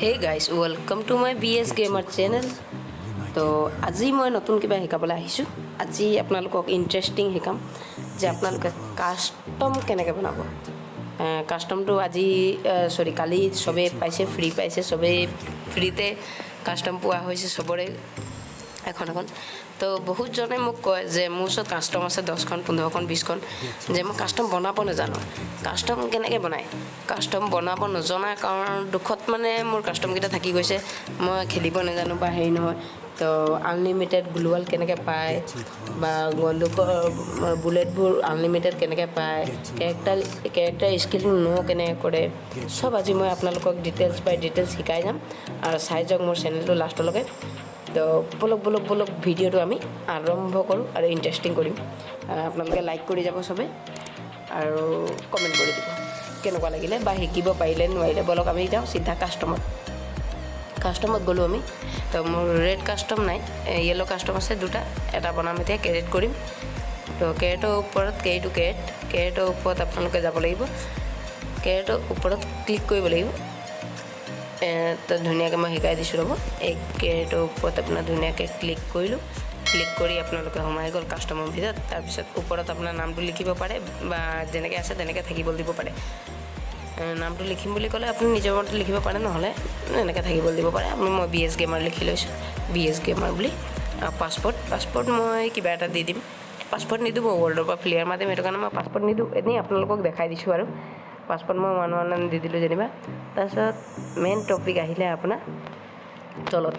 Hey guys welcome to my B S gamer channel তো আজি মই নতুন কিবা শিকাবলৈ আহিছোঁ। আজি আপোনালোকক ইণ্টাৰেষ্টিং শিকাম যে আপোনালোকে কাষ্টম কেনেকৈ বনাব। কাষ্টমটো আজি চৰি কালি চবেই পাইছে ফ্ৰী পাইছে চবেই ফ্ৰীতে কাষ্টম পোৱা হৈছে চবৰে। এখন এখন। তো বহুতজনে মোক কয় যে মোৰ ওচৰত কাষ্টম আছে দহখন পোন্ধৰখন বিছখন যে মই কাষ্টম বনাব নাজানো। কাষ্টম কেনেকৈ বনায়? কাষ্টম বনাব নজনা কাৰণ দুখত মানে মোৰ কাষ্টমকেইটা থাকি গৈছে। মই খেলিব নাজানো বা হেৰি নহয়। তো আনলিমিটেড গ্লোৱাল কেনেকৈ পায় বা বন্দুকৰ বুলেটবোৰ আনলিমিটেড কেনেকৈ পায় কেৰেক্টাৰ কেৰেক্টাৰ স্কিল ন' কেনেকৈ কৰে চব আজি মই আপোনালোকক ডিটেইলছ বাই ডিটেইলছ শিকাই যাম। আৰু চাই যাওক মোৰ চেনেলটো লাষ্টলৈকে তো বলক বলক বলক ভিডিঅ'টো আমি আৰম্ভ কৰোঁ আৰু ইণ্টাৰেষ্টিং কৰিম। আপোনালোকে লাইক কৰি যাব চবে আৰু কমেণ্ট কৰি দিব। কেনেকুৱা লাগিলে বা শিকিব পাৰিলে নোৱাৰিলে বলক আমি যাওঁ চিধা কাষ্টমত কাষ্টমত গ'লোঁ আমি। তো মোৰ ৰেড কাষ্টম নাই য়েল্ল' কাষ্টম আছে দুটা এটা বনাম এতিয়া কেৰেট কৰিম। তো কেৰেটৰ ওপৰত কেৰিটো কেৰেট কেৰেটৰ ওপৰত আপোনালোকে যাব লাগিব। কেৰেটৰ ওপৰত ক্লিক কৰিব লাগিব। তো ধুনীয়াকৈ মই শিকাই দিছোঁ ৰ'ব। এই কেৰেটৰ ওপৰত আপোনাৰ ধুনীয়াকৈ ক্লিক কৰিলোঁ। ক্লিক কৰি আপোনালোকে সোমাই গ'ল কাষ্টমাৰ ভিতৰত। তাৰপিছত ওপৰত আপোনাৰ নামটো লিখিব পাৰে বা যেনেকৈ আছে তেনেকৈ থাকিব দিব পাৰে। নামটো লিখিম বুলি ক'লে আপুনি নিজৰ মতে লিখিব পাৰে নহ'লে এনেকৈ থাকিব দিব পাৰে। আপুনি মই বি এছ গেমাৰ লিখি লৈছোঁ। বি এছ গেমাৰ বুলি। পাছপৰ্ট পাছপৰ্ট মই কিবা এটা দি দিম। পাছপৰ্ট নিদিওঁ মই ৱৰ্ল্ডৰ পৰা প্লেয়াৰ মাতিম সেইটো কাৰণে মই পাছপৰ্ট নিদিওঁ। এনেই আপোনালোকক দেখাই দিছোঁ আৰু। পাছপৰ্ট মই ওৱান ওৱান দি দিলোঁ যেনিবা। তাৰপিছত মেইন টপিক আহিলে আপোনাৰ তলত।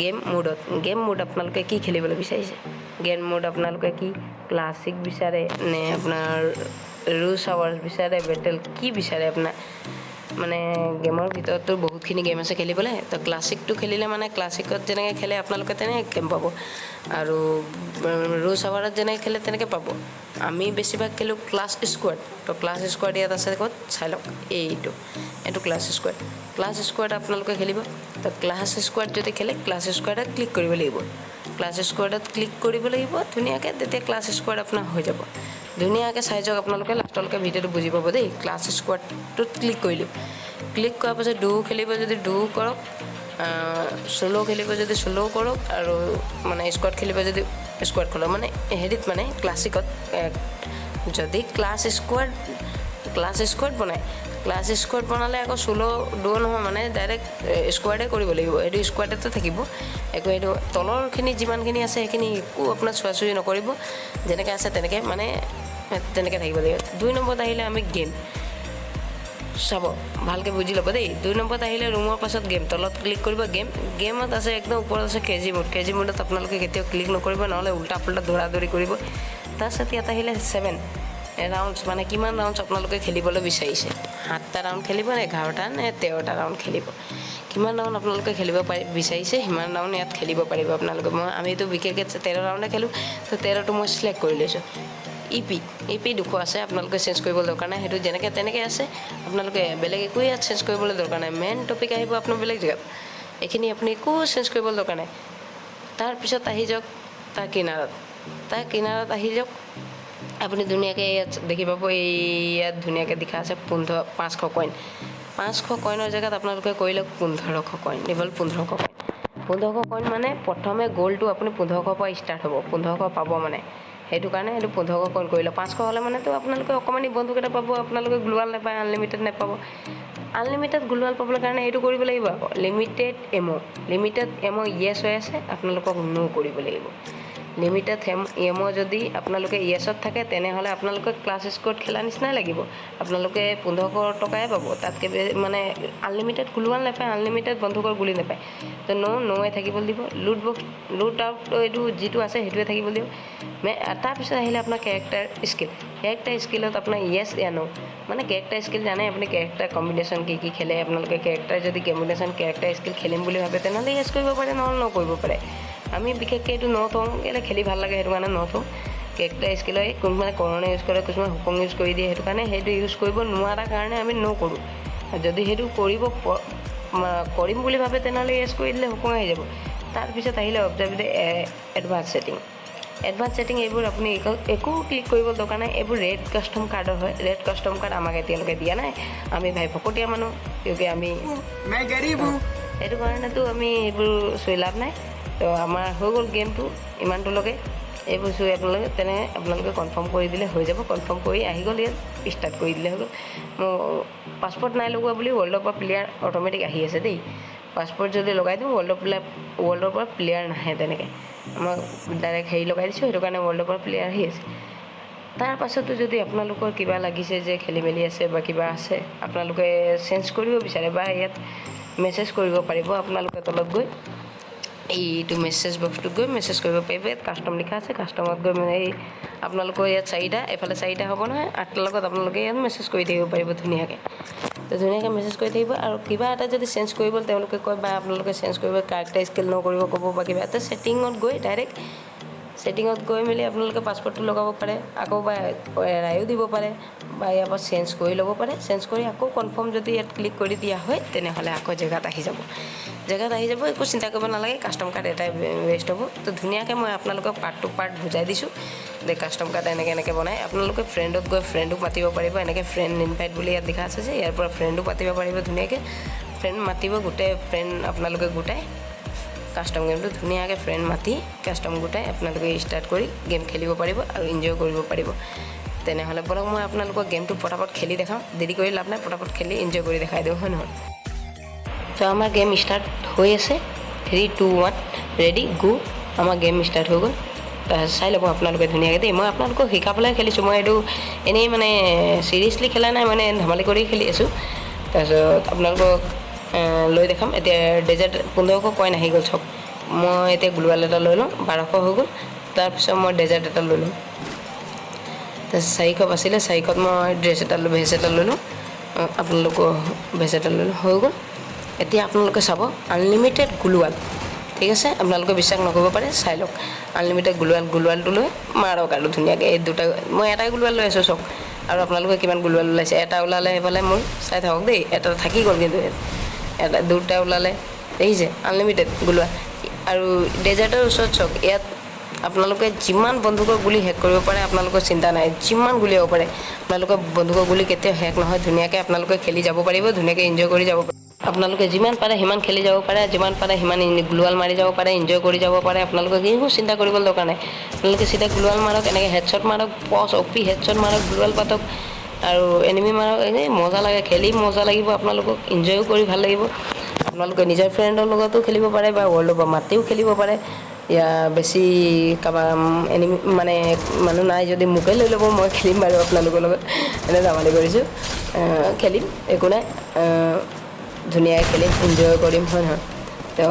গেম মুডত গেম মুড আপোনালোকে কি খেলিবলৈ বিচাৰিছে? গেম মুড আপোনালোকে কি ক্লাছিক বিচাৰে নে আপোনাৰ ৰুছ আৱাৰ্ছ বিচাৰে বেটেল কি বিচাৰে আপোনাৰ? মানে গেমৰ ভিতৰততো বহুতখিনি গেম আছে খেলিবলৈ তো ক্লাছিকটো খেলিলে মানে ক্লাছিকত যেনেকৈ খেলে আপোনালোকে তেনেকৈ গেম পাব। আৰু ৰুছ আৱাৰত যেনেকৈ খেলে তেনেকৈ পাব। আমি বেছিভাগ খেলোঁ ক্লাছ স্কোৱাড তো ক্লাছ স্কোৱাড ইয়াত আছে ক'ত? চাই লওক এইটো এইটো ক্লাছ স্কোৱাড ক্লাছ স্কোৱাড আপোনালোকে খেলিব। তো ক্লাছ স্কোৱাড যদি খেলে ক্লাছ স্কোৱাডত ক্লিক কৰিব লাগিব। ক্লাছ স্কোৱাডত ক্লিক কৰিব লাগিব ধুনীয়াকৈ তেতিয়া ক্লাছ স্কোৱাড আপোনাৰ হৈ যাব। ধুনীয়াকৈ চাই যাওক আপোনালোকে লাষ্টলৈকে ভিডিঅ'টো বুজি পাব দেই। ক্লাছ স্কোৱাডটোত ক্লিক কৰিলোঁ ক্লিক কৰাৰ পাছত ডু খেলিব যদি ডু কৰক চ'ল' খেলিব যদি চ'ল' কৰক আৰু মানে স্কোৱাড খেলিব যদি স্কোৱাড খেলক মানে হেৰিত মানে ক্লাছিকত যদি ক্লাছ স্কোৱাড ক্লাছ স্কোৱাড বনায়। ক্লাছ স্কোৱাড বনালে আকৌ চ'ল' ডু নহয় মানে ডাইৰেক্ট স্কোৱাডে কৰিব লাগিব। এইটো স্কোৱাডতে থাকিব। একো এইটো তলৰখিনি যিমানখিনি আছে সেইখিনি একো আপোনাৰ চোৱা চুই নকৰিব। যেনেকৈ আছে তেনেকৈ মানে তেনেকৈ থাকিব লাগিব দুই নম্বৰত আহিলে আমি গেম চাব ভালকৈ বুজি ল'ব দেই দুই নম্বৰত আহিলে ৰুমৰ পাছত গেম তলত ক্লিক কৰিব গেম গেমত আছে একদম ওপৰত আছে কেজি মোড কেজি মোডত আপোনালোকে কেতিয়াও ক্লিক নকৰিব নহ'লে উল্টা পুল্টা দৌৰা দৌৰি কৰিব তাৰপিছত ইয়াত আহিলে ছেভেন ৰাউণ্ডছ মানে কিমান ৰাউণ্ডছ আপোনালোকে খেলিবলৈ বিচাৰিছে সাতটা ৰাউণ্ড খেলিব নে এঘাৰটা নে তেৰটা ৰাউণ্ড খেলিব কিমান ৰাউণ্ড আপোনালোকে খেলিব পাৰি বিচাৰিছে সিমান ৰাউণ্ড ইয়াত খেলিব পাৰিব আপোনালোকে মই আমিতো বিশেষকৈ তেৰ ৰাউণ্ডে খেলোঁ তো তেৰটো মই চিলেক্ট কৰি লৈছোঁ ই পি ই পি দুশ আছে আপোনালোকে চেঞ্জ কৰিবলৈ দৰকাৰ নাই। সেইটো যেনেকৈ তেনেকৈ আছে আপোনালোকে বেলেগ একো ইয়াত চেঞ্জ কৰিবলৈ দৰকাৰ নাই। মেইন টপিক আহিব আপোনাৰ বেলেগ জেগাত। এইখিনি আপুনি একো চেঞ্জ কৰিবলৈ দৰকাৰ নাই। তাৰপিছত আহি যাওক তাৰ কিনাৰত। তাৰ কিনাৰত আহি যাওক আপুনি ধুনীয়াকৈ ইয়াত দেখি পাব এই ইয়াত ধুনীয়াকৈ লিখা আছে পোন্ধৰ পাঁচশ কইন পাঁচশ কইনৰ জেগাত আপোনালোকে কৰি লওক পোন্ধৰশ কইন কেৱল পোন্ধৰশ কইন পোন্ধৰশ কইন মানে প্ৰথমে গ'লটো আপুনি পোন্ধৰশৰ পৰা ষ্টাৰ্ট হ'ব পোন্ধৰশ পাব মানে। সেইটো কাৰণে সেইটো পোন্ধৰশ কইন কৰিলে। পাঁচশ হ'লে মানেতো আপোনালোকে অকণমানি বন্ধুকেইটা পাব আপোনালোকে গ্লোৱাল নাপায় আনলিমিটেড নাপাব। আনলিমিটেড গ্লোৱাল পাবলৈ কাৰণে এইটো কৰিব লাগিব আকৌ। লিমিটেড এম' লিমিটেড এম' য়েছ হৈ আছে আপোনালোকক ন' কৰিব লাগিব। লিমিটেড এম' যদি আপোনালোকে য়েছত থাকে তেনেহ'লে আপোনালোকে ক্লাছ স্ক'ৰত খেলা নিচিনাই লাগিব। আপোনালোকে পোন্ধৰশ টকাই পাব। তাতকৈ মানে আনলিমিটেড গ্লোৱাল নাপায় আনলিমিটেড বন্ধুকৰ গুলি নাপায়। তো ন' ন'ৱে থাকিব দিব। লুট বক্স লুট আউট এইটো যিটো আছে সেইটোৱে থাকিব দিব। তাৰপিছত আহিলে আপোনাৰ কেৰেক্টাৰ স্কিল কেৰেক্টাৰ স্কিলত আপোনাৰ য়েছ এ ন' মানে কেৰেক্টাৰ স্কিল জানে আপুনি কেৰেক্টাৰ কম্বিনেশ্যন কি কি খেলে। আপোনালোকে কেৰেক্টাৰ যদি কম্বিনেশ্যন কেৰেক্টাৰ স্কিল খেলিম বুলি ভাবে তেনেহ'লে য়েছ কৰিব পাৰে নহ'লে ন' কৰিব পাৰে। আমি বিশেষকৈ এইটো নথওঁ কেলৈ খেলি ভাল লাগে সেইটো কাৰণে নথওঁ কেকটা টাইজ কেলৈ কোনোবাই কৰণে ইউজ কৰে কিছুমানে হুকুম ইউজ কৰি দিয়ে সেইটো কাৰণে সেইটো ইউজ কৰিব নোৱাৰা কাৰণে আমি নকৰোঁ যদি সেইটো কৰিব কৰিম বুলি ভাবে তেনেহ'লে ইউজ কৰি দিলে হুকুম আহি যাব। তাৰপিছত আহিলে অবজাৰ্ভেটি এডভান্স ছেটিং এডভান্স ছেটিং এইবোৰ আপুনি একো ক্লিক কৰিব দৰকাৰ নাই এইবোৰ ৰেড কাষ্টম কাৰ্ডৰ হয়। ৰেড কাষ্টম কাৰ্ড আমাক এতিয়ালৈকে দিয়া নাই। আমি ভাই ভকতীয়া মানুহ কিয়কি আমি সেইটো কাৰণেতো আমি এইবোৰ চুই লাভ নাই। তো আমাৰ হৈ গ'ল গেমটো ইমানটোলৈকে। এইবোৰ চুই আপোনালোকে তেনে আপোনালোকে কনফাৰ্ম কৰি দিলে হৈ যাব। কনফাৰ্ম কৰি আহি গ'ল ইয়াত ষ্টাৰ্ট কৰি দিলে হৈ গ'ল। মোৰ পাছপৰ্ট নাই লগোৱা বুলি ৱৰ্ল্ডৰ পৰা প্লেয়াৰ অট'মেটিক আহি আছে দেই। পাছপৰ্ট যদি লগাই দিওঁ ৱৰ্ল্ডৰ প্লেয়াৰ ৱৰ্ল্ডৰ পৰা প্লেয়াৰ নাহে তেনেকৈ। আমাক ডাইৰেক্ট হেৰি লগাই দিছোঁ সেইটো কাৰণে ৱৰ্ল্ডৰ পৰা প্লেয়াৰ আহি আছে। তাৰ পাছতো যদি আপোনালোকৰ কিবা লাগিছে যে খেলি মেলি আছে বা কিবা আছে আপোনালোকে চেঞ্জ কৰিব বিচাৰে বা ইয়াত মেছেজ কৰিব পাৰিব আপোনালোকে তলত গৈ। এইটো মেছেজ বক্সটোত গৈ মেছেজ কৰিব পাৰিব। ইয়াত কাষ্টম লিখা আছে কাষ্টমত গৈ মানে এই আপোনালোকৰ ইয়াত চাৰিটা এফালে চাৰিটা হ'ব নহয় আঠটাৰ লগত আপোনালোকে ইয়াত মেছেজ কৰি থাকিব পাৰিব ধুনীয়াকৈ। তো ধুনীয়াকৈ মেছেজ কৰি থাকিব আৰু কিবা এটা যদি চেঞ্জ কৰিব তেওঁলোকে কয় বা আপোনালোকে চেঞ্জ কৰিব কাৰেক্টাৰ স্কেল নকৰিব ক'ব বা কিবা এটা। ছেটিঙত গৈ ডাইৰেক্ট ছেটিঙত গৈ মেলি আপোনালোকে পাছপৰ্টটো লগাব পাৰে আকৌ বা এৰায়ো দিব পাৰে বা ইয়াৰ পৰা চেঞ্জ কৰি ল'ব পাৰে। চেঞ্জ কৰি আকৌ কনফাৰ্ম যদি ইয়াত ক্লিক কৰি দিয়া হয় তেনেহ'লে আকৌ জেগাত আহি যাব। জেগাত আহি যাব একো চিন্তা কৰিব নালাগে কাষ্টম কাৰ্ড এটাই ৱেষ্ট হ'ব। তো ধুনীয়াকৈ মই আপোনালোকক পাৰ্ট টু পাৰ্ট বুজাই দিছোঁ যে কাষ্টম কাৰ্ড এনেকৈ এনেকৈ বনায় আপোনালোকে ফ্ৰেণ্ডক গৈ ফ্ৰেণ্ডক মাতিব পাৰিব এনেকৈ ফ্ৰেণ্ড ইনভাইট বুলি ইয়াত লিখা আছে যে ইয়াৰ পৰা ফ্ৰেণ্ডো মাতিব পাৰিব ধুনীয়াকৈ। ফ্ৰেণ্ড মাতিব গোটেই ফ্ৰেণ্ড আপোনালোকে গোটাই। কাষ্টম গেমটো ধুনীয়াকৈ ফ্ৰেণ্ড মাতি কাষ্টম গোটাই আপোনালোকে ষ্টাৰ্ট কৰি গেম খেলিব পাৰিব আৰু এনজয় কৰিব পাৰিব। তেনেহ'লে বলক মই আপোনালোকক গেমটো পটাপট খেলি দেখাওঁ দেৰি কৰি লাভ নাই পটাপট খেলি এনজয় কৰি দেখাই দিওঁ হয় নহয়? তো আমাৰ গেম ষ্টাৰ্ট হৈ আছে। Three two one ready go আমাৰ গেম ষ্টাৰ্ট হৈ গ'ল। চাই ল'ব আপোনালোকে ধুনীয়াকৈ দেই। মই আপোনালোকক শিকাবলৈ খেলিছোঁ। মই এইটো এনেই মানে চিৰিয়াছলি খেলা নাই মানে ধেমালি কৰি খেলি আছোঁ। তাৰপিছত আপোনালোকক লৈ দেখাম। এতিয়া ডেজাৰ্ট পোন্ধৰশ কইন আহি গ'ল চব মই এতিয়া গ্লোৱাল এটা লৈ লওঁ বাৰশ হৈ গ'ল। তাৰপিছত মই ডেজাৰ্ট এটা লৈ লওঁ তাৰপিছত চাৰিশ বাছিলে চাৰিশত মই ড্ৰেছ এটা লৈ ভেজ এটা লৈ লওঁ আপোনালোকৰ ভেজ এটা লৈ লওঁ হৈ গ'ল। এতিয়া আপোনালোকে চাব আনলিমিটেড গুলোৱাল। ঠিক আছে? আপোনালোকে বিশ্বাস নকৰিব পাৰে চাই লওক। আনলিমিটেড গুলোৱাল গুলোৱালটো লৈ মাৰক আৰু ধুনীয়াকৈ। এই দুটা মই এটাই গুলোৱাল লৈ আছোঁ চাওক। আৰু আপোনালোকে কিমান গুলোৱাল ওলাইছে? এটা ওলালে সেইফালে মোৰ চাই থাকক দেই। এটা থাকি গ'ল কিন্তু। দুটা ওলালে দেখিছে আনলিমিটেড গুলোৱাল আৰু ডেজাৰ্টৰ ওচৰত চাওক ইয়াত আপোনালোকে যিমান বন্দুকৰ গুলি শেষ কৰিব পাৰে আপোনালোকৰ চিন্তা নাই। যিমান গুলিয়াব পাৰে আপোনালোকৰ বন্দুকৰ গুলি কেতিয়াও শেষ নহয় ধুনীয়াকৈ আপোনালোকে খেলি যাব পাৰিব ধুনীয়াকৈ এনজয় কৰি যাব পাৰিব আপোনালোকে যিমান পাৰে সিমান খেলি যাব পাৰে যিমান পাৰে সিমান গ্লোৱাল মাৰি যাব পাৰে এনজয় কৰি যাব পাৰে। আপোনালোকে একো চিন্তা কৰিব দৰকাৰ নাই। আপোনালোকে চিধা গ্লোৱাল মাৰক এনেকৈ হেডশ্বট মাৰক পচ অপি হেডশ্বট মাৰক গ্লোৱাল পাতক। আৰু এনিমি মাৰক এনেই মজা লাগে খেলি মজা লাগিব আপোনালোকক এনজয়ো কৰি ভাল লাগিব। আপোনালোকে নিজৰ ফ্ৰেণ্ডৰ লগতো খেলিব পাৰে বা ৱৰ্ল্ডৰ পৰা মাতিও খেলিব পাৰে। ইয়া বেছি কাৰোবাৰ এনিমি মানে মানুহ নাই যদি মোকে লৈ ল'ব মই খেলিম বাৰু আপোনালোকৰ লগত। এনে ধেমালি কৰিছোঁ। খেলিম একো নাই। ধুনীয়াকৈ খেলিম এনজয় কৰিম হয় নহয়। তো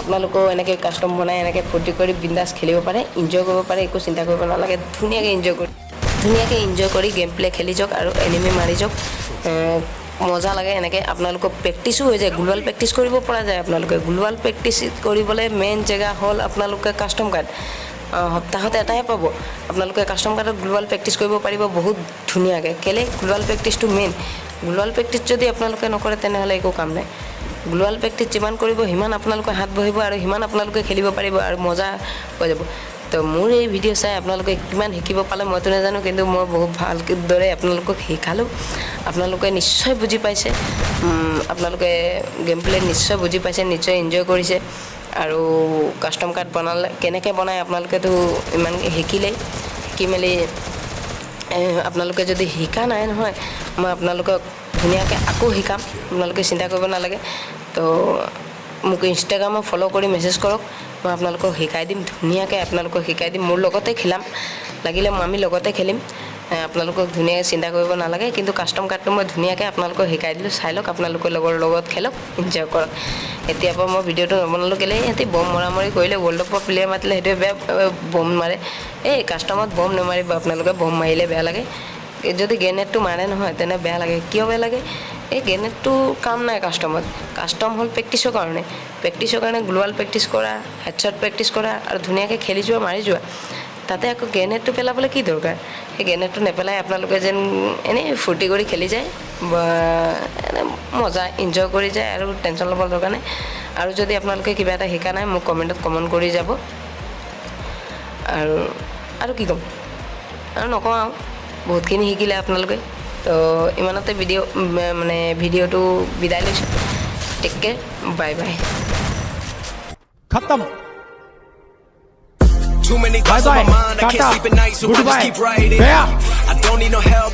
আপোনালোকেও এনেকৈ কাষ্টম বনাই এনেকৈ ফূৰ্তি কৰি বিন্দাছ খেলিব পাৰে এনজয় কৰিব পাৰে একো চিন্তা কৰিব নালাগে ধুনীয়াকৈ এনজয় কৰি ধুনীয়াকৈ এনজয় কৰি গেম প্লে খেলি যাওক আৰু এনিমি মাৰি যাওক। মজা লাগে এনেকৈ। আপোনালোকৰ প্ৰেক্টিছো হৈ যায়। গ্লোৱাল প্ৰেক্টিচ কৰিব পৰা যায় আপোনালোকে। গ্লোৱাল প্ৰেক্টিচ কৰিবলৈ মেইন জেগা হ'ল আপোনালোকে কাষ্টম কাৰ্ড সপ্তাহত এটাই পাব। আপোনালোকে কাষ্টম কাৰ্ডত গ্লোৱাল প্ৰেক্টিচ কৰিব পাৰিব বহুত ধুনীয়াকৈ। কেলৈ? গ্লোৱাল প্ৰেক্টিচটো মেইন গ্লোৱাল প্ৰেক্টিচ যদি আপোনালোকে নকৰে তেনেহ'লে একো কাম নাই। গ্লোৱাল প্ৰেক্টিচ যিমান কৰিব সিমান আপোনালোকৰ হাত বহিব আৰু সিমান আপোনালোকে খেলিব পাৰিব আৰু মজা হৈ যাব। তো মোৰ এই ভিডিঅ' চাই আপোনালোকে কিমান শিকিব পালে মইতো নাজানো কিন্তু মই বহুত ভালদৰে আপোনালোকক শিকালোঁ। আপোনালোকে নিশ্চয় বুজি পাইছে। আপোনালোকে গেম প্লে নিশ্চয় বুজি পাইছে নিশ্চয় এনজয় কৰিছে। আৰু কাষ্টম কাৰ্ড বনালে কেনেকৈ বনায় আপোনালোকেতো ইমান শিকিলেই। শিকি মেলি আপোনালোকে যদি শিকা নাই নহয় মই আপোনালোকক ধুনীয়াকৈ আকৌ শিকাম। আপোনালোকে চিন্তা কৰিব নালাগে। তো মোক ইনষ্টাগ্ৰামত ফ'ল' কৰি মেছেজ কৰক। মই আপোনালোকক শিকাই দিম ধুনীয়াকৈ আপোনালোকক শিকাই দিম মোৰ লগতে খেলাম লাগিলে আমি লগতে খেলিম। আপোনালোকক ধুনীয়াকৈ চিন্তা কৰিব নালাগে কিন্তু কাষ্টম কাৰ্ডটো মই ধুনীয়াকৈ আপোনালোকক শিকাই দিলোঁ চাই লওক আপোনালোকৰ লগৰ লগত খেলক এনজয় কৰক। এতিয়াৰ পৰা মই ভিডিঅ'টো নবনালোঁ কেলৈ সিহঁতি বম মৰামৰি কৰিলে ৱৰ্ল্ডৰ পৰা প্লেয়াৰ মাতিলে সেইটোৱে বেয়া বম মাৰে। এই কাষ্টমত বম নেমাৰিব আপোনালোকে বম মাৰিলে বেয়া লাগে। যদি গ্ৰেনেডটো মাৰে নহয় তেনে বেয়া লাগে। কিয় বেয়া লাগে? এই গ্ৰেনেডটো কাম নাই কাষ্টমত কাষ্টম হ'ল প্ৰেক্টিচৰ কাৰণে। প্ৰেক্টিচৰ কাৰণে গ্লোৱাল প্ৰেক্টিচ কৰা হেডশ্বট প্ৰেক্টিচ কৰা আৰু ধুনীয়াকৈ খেলি যোৱা মাৰি যোৱা। তাতে আকৌ গ্ৰেনেডটো পেলাবলৈ কি দৰকাৰ? সেই গ্ৰেনেডটো নেপেলাই আপোনালোকে যেন এনেই ফূৰ্তি কৰি খেলি যায় মজা এনজয় কৰি যায় আৰু টেনশ্যন ল'ব দৰকাৰ নাই। আৰু যদি আপোনালোকে কিবা এটা শিকা নাই মোক কমেণ্টত কমেণ্ট কৰি যাব। আৰু আৰু কি ক'ম? আৰু নকওঁ আৰু। বহুতখিনি শিকিলে আপোনালোকে। তো ইমানতে ভিডিঅ' মানে ভিডিঅ'টো বিদায় লৈছোঁ টেক কেয়াৰ বাই বাই খতম Too many thoughts on my mind, I can't sleep at night, so I just keep writing. I don't need no help.